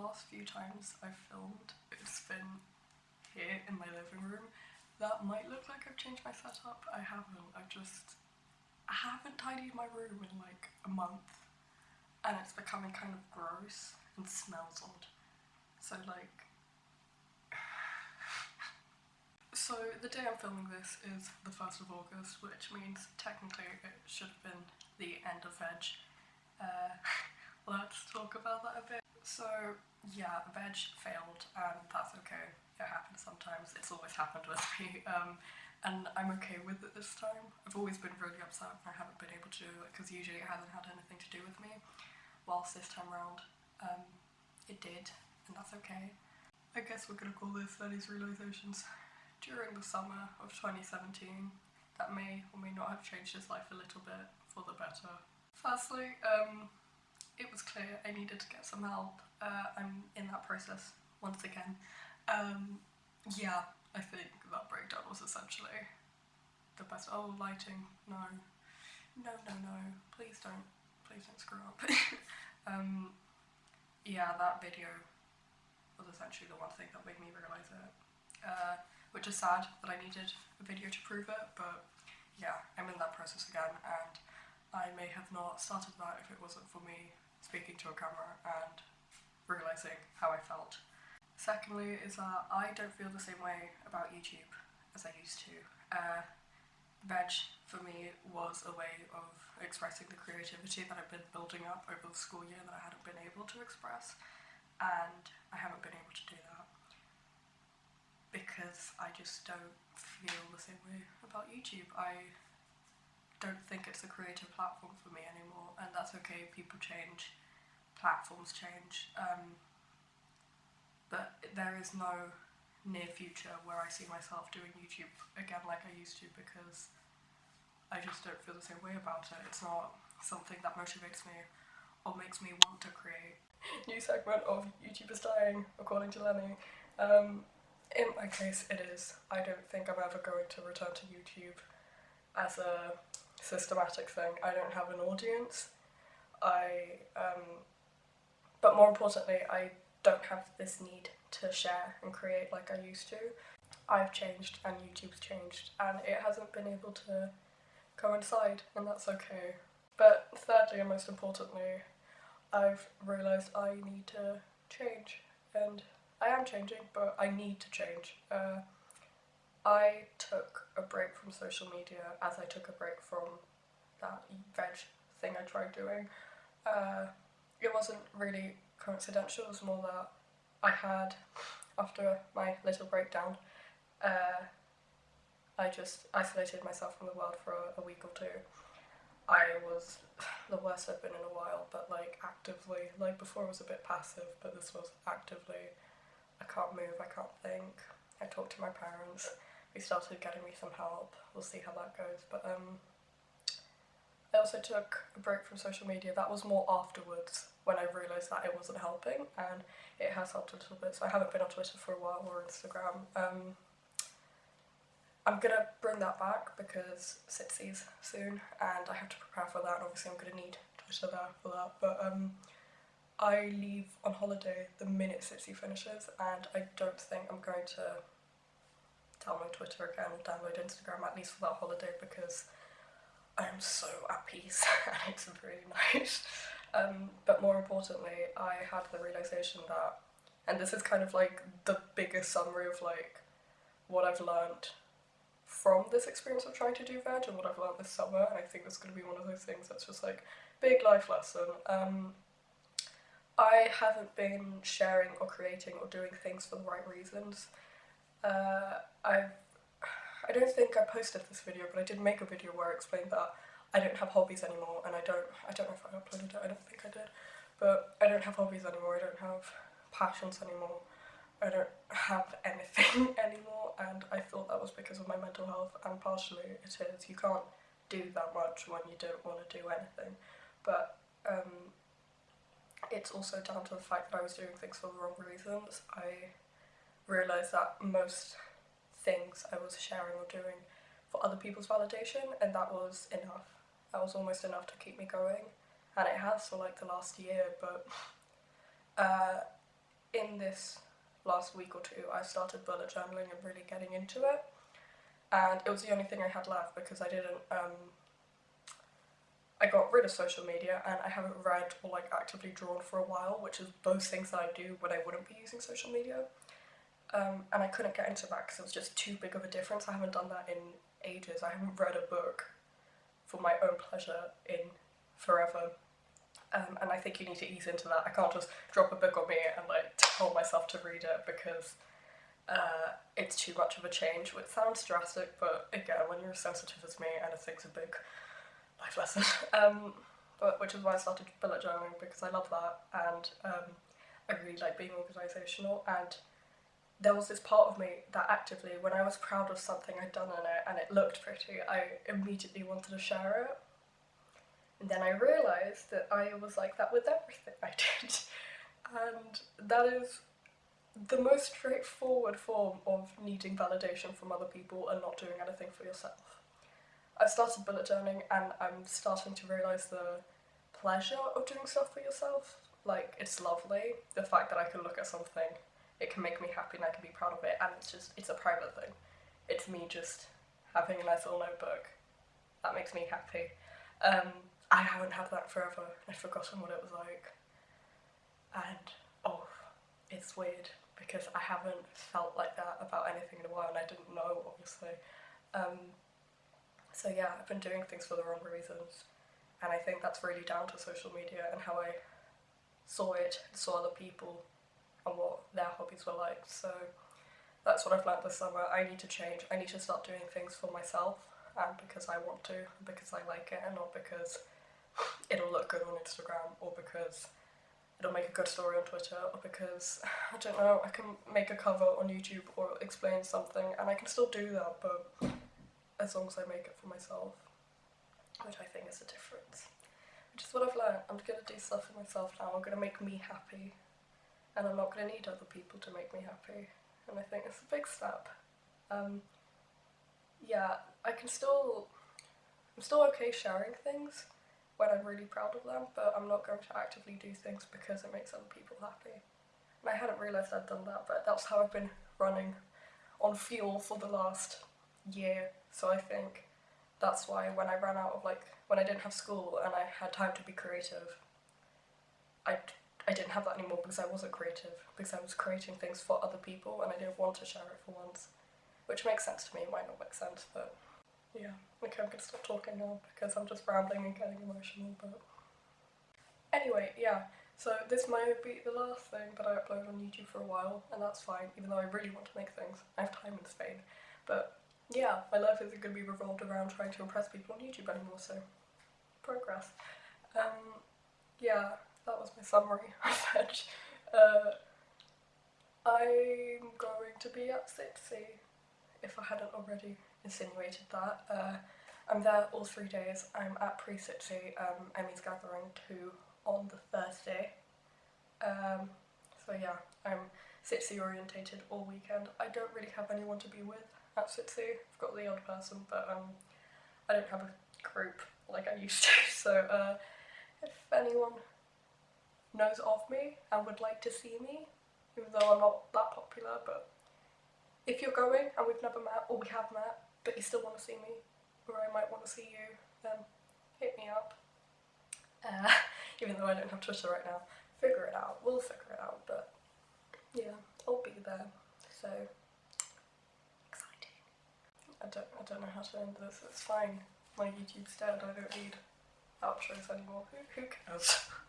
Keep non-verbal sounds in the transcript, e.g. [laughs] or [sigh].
last few times I've filmed, it's been here in my living room. That might look like I've changed my setup. I haven't. I've just... I haven't tidied my room in like a month. And it's becoming kind of gross and smells odd. So like... [sighs] so the day I'm filming this is the 1st of August, which means technically it should have been the end of veg. Uh, [laughs] let's talk about that a bit. So yeah, the veg failed and that's okay. It happens sometimes. It's always happened with me. [laughs] Um, and I'm okay with it this time. I've always been really upset when I haven't been able to because usually it hasn't had anything to do with me. Whilst this time around, um, it did, and that's okay. I guess we're gonna call this Lenny's realizations during the summer of 2017 that may or may not have changed his life a little bit for the better. Firstly, um, it was clear I needed to get some help. Uh, I'm in that process once again. Um, yeah, I think that breakdown was essentially the best. Oh, lighting, no. No, no, no. Please don't, please don't screw up. [laughs] um, yeah, that video was essentially the one thing that made me realise it. Uh, which is sad that I needed a video to prove it, but yeah, I'm in that process again and I may have not started that if it wasn't for me speaking to a camera and realising how I felt. Secondly is that I don't feel the same way about YouTube as I used to. Uh, veg for me was a way of expressing the creativity that I've been building up over the school year that I hadn't been able to express and I haven't been able to do that because I just don't feel the same way about YouTube. I don't think it's a creative platform for me anymore and that's okay, people change platforms change, um, but there is no near future where I see myself doing YouTube again like I used to because I just don't feel the same way about it. It's not something that motivates me or makes me want to create. [laughs] New segment of YouTube is dying, according to Lenny. Um, in my case, it is. I don't think I'm ever going to return to YouTube as a systematic thing. I don't have an audience. I um, but more importantly, I don't have this need to share and create like I used to. I've changed and YouTube's changed and it hasn't been able to coincide and that's okay. But thirdly and most importantly, I've realised I need to change and I am changing but I need to change. Uh, I took a break from social media as I took a break from that veg thing I tried doing. Uh, it wasn't really coincidental, it was more that I had, after my little breakdown, uh, I just isolated myself from the world for a, a, week or two. I was [sighs] the worst I've been in a while, but like actively, like before I was a bit passive, but this was actively, I can't move, I can't think. I talked to my parents, we started getting me some help, we'll see how that goes, but um, I also took a break from social media, that was more afterwards when I realised that it wasn't helping and it has helped a little bit. So I haven't been on Twitter for a while or Instagram. Um, I'm gonna bring that back because SitC's soon and I have to prepare for that. And obviously I'm gonna need Twitter there for that. But um, I leave on holiday the minute SitC finishes and I don't think I'm going to download Twitter again or download Instagram at least for that holiday because I am so at peace [laughs] and it's really nice. Um, but more importantly, I had the realization that, and this is kind of like the biggest summary of like what I've learned from this experience of trying to do veg and what I've learned this summer, and I think it's going to be one of those things that's just like big life lesson. Um, I haven't been sharing or creating or doing things for the right reasons. Uh, I've I don't think I posted this video, but I did make a video where I explained that I don't have hobbies anymore, and I don't, I don't know if I uploaded it, I don't think I did, but I don't have hobbies anymore, I don't have passions anymore, I don't have [laughs] anything anymore, and I thought that was because of my mental health, and partially it is. You can't do that much when you don't want to do anything, but um, it's also down to the fact that I was doing things for the wrong reasons. I realised that most things I was sharing or doing for other people's validation and that was enough. That was almost enough to keep me going and it has for like the last year but uh, in this last week or two, I started bullet journaling and really getting into it. And it was the only thing I had left because I didn't, um, I got rid of social media and I haven't read or like actively drawn for a while, which is both things that I do when I wouldn't be using social media. Um, and I couldn't get into that because it was just too big of a difference. I haven't done that in ages. I haven't read a book for my own pleasure in forever. Um, and I think you need to ease into that. I can't just drop a book on me and like tell myself to read it because uh, it's too much of a change, which sounds drastic, but again, when you're as sensitive as me, anything's a big life lesson. [laughs] Um, but which is why I started bullet journaling because I love that and um, I really like being organisational and there was this part of me that actively, when I was proud of something I'd done in it and it looked pretty, I immediately wanted to share it. And then I realised that I was like that with everything I [laughs] did. And that is the most straightforward form of needing validation from other people and not doing anything for yourself. I started bullet journaling and I'm starting to realise the pleasure of doing stuff for yourself. Like, it's lovely. The fact that I can look at something, it can make me happy and I can be proud of it and it's just, it's a private thing. It's me just having a nice little notebook. That makes me happy. Um, I haven't had that forever. I've forgotten what it was like. And, oh, it's weird because I haven't felt like that about anything in a while and I didn't know, obviously. Um, so yeah, I've been doing things for the wrong reasons and I think that's really down to social media and how I saw it, and saw other people and what their hobbies were like. So that's what I've learned this summer. I need to change. I need to start doing things for myself and because I want to, because I like it and not because it'll look good on Instagram or because it'll make a good story on Twitter or because, I don't know, I can make a cover on YouTube or explain something and I can still do that but as long as I make it for myself, which I think is the difference. Which is what I've learned, I'm gonna do stuff for myself now, I'm gonna make me happy and I'm not gonna need other people to make me happy and I think it's a big step. Um, yeah, I can still, I'm still okay sharing things when I'm really proud of them, but I'm not going to actively do things because it makes other people happy. And I hadn't realised I'd done that, but that's how I've been running on fuel for the last year. So I think that's why when I ran out of like, when I didn't have school and I had time to be creative, I, I didn't have that anymore because I wasn't creative, because I was creating things for other people and I didn't want to share it for once. Which makes sense to me, it might not make sense, but yeah, okay, I'm gonna stop talking now because I'm just rambling and getting emotional, but... Anyway, yeah, so this might be the last thing that I upload on YouTube for a while, and that's fine, even though I really want to make things. I have time in Spain. But yeah, my life isn't going to be revolved around trying to impress people on YouTube anymore, so progress. Um, yeah, that was my summary [laughs] of it. Uh, I'm going to be at SitC, if I hadn't already insinuated that. Uh, I'm there all three days. I'm at Pre-SitC, um, Emmy's Gathering 2 on the Thursday. Um, so yeah, I'm SitC orientated all weekend. I don't really have anyone to be with at SitC. I've got the odd person, but um, I don't have a group like I used to. [laughs] So uh, if anyone knows of me and would like to see me, even though I'm not that popular, but if you're going and we've never met or we have met, but you still want to see me, or I might want to see you, then hit me up. Uh, [laughs] even though I don't have Twitter right now, figure it out. We'll figure it out, but yeah, I'll be there. So exciting. I don't I don't know how to end this. It's fine. My YouTube's dead. I don't need outros anymore. Who who cares? [laughs]